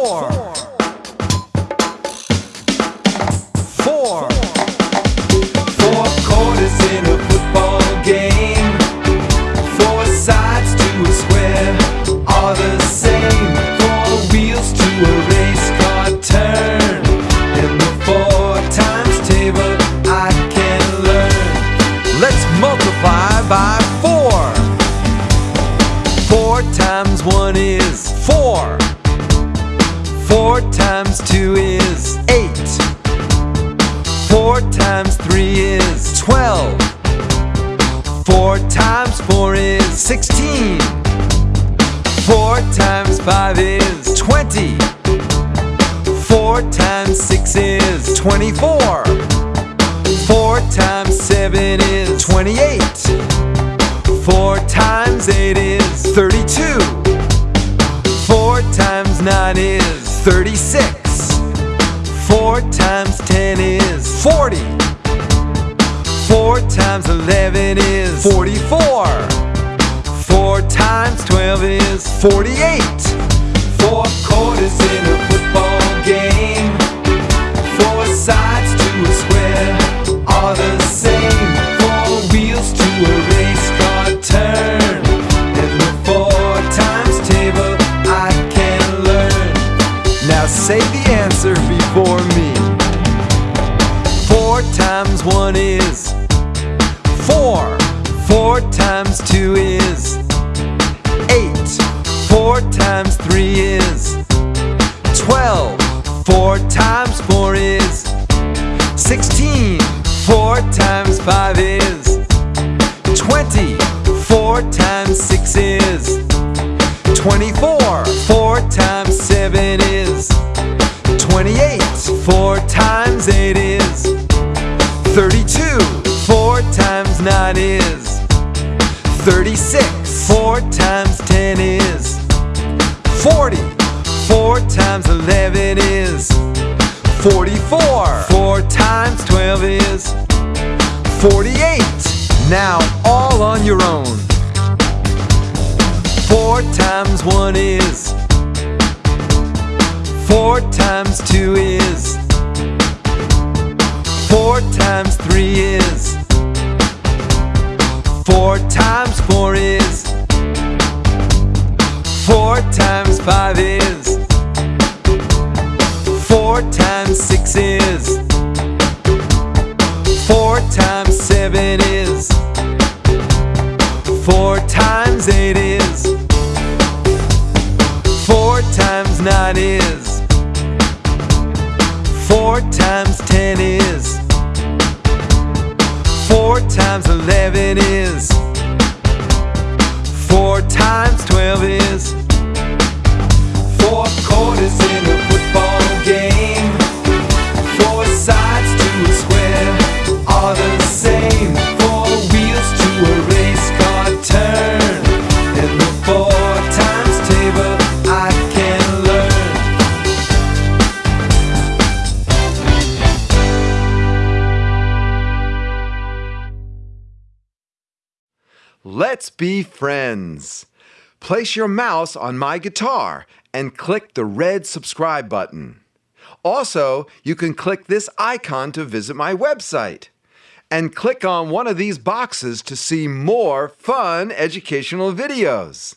Four, four, four quarters in a football game. Four sides to a square are the same. Four wheels to a race car turn. And the four times table I can learn. Let's multiply by four. Four times one is. Four times two is eight. Four times three is twelve. Four times four is sixteen. Four times five is twenty. Four times six is twenty-four. Four times seven is twenty-eight. Four times ten is forty. Four times eleven is forty-four. Four times twelve is forty-eight. Four quarters in a one is four. Four times two is eight. Four times three is twelve. Four times four is sixteen. Four times five is twenty. Four times six is twenty-four. Four times seven is twenty-eight. Four times eight is thirty-two. Four times nine is thirty-six. Four times ten is forty. Four times eleven is forty-four. Four times twelve is forty-eight. Now all on your own. Four times one is Four times two is Four times three is. Four times four is. Four times five is. Four times six is. Four times seven is. Four times eight is. Four times nine is. Four times ten is times eleven is. Four times Let's be friends. Place your mouse on my guitar and click the red subscribe button. Also, you can click this icon to visit my website. And click on one of these boxes to see more fun educational videos.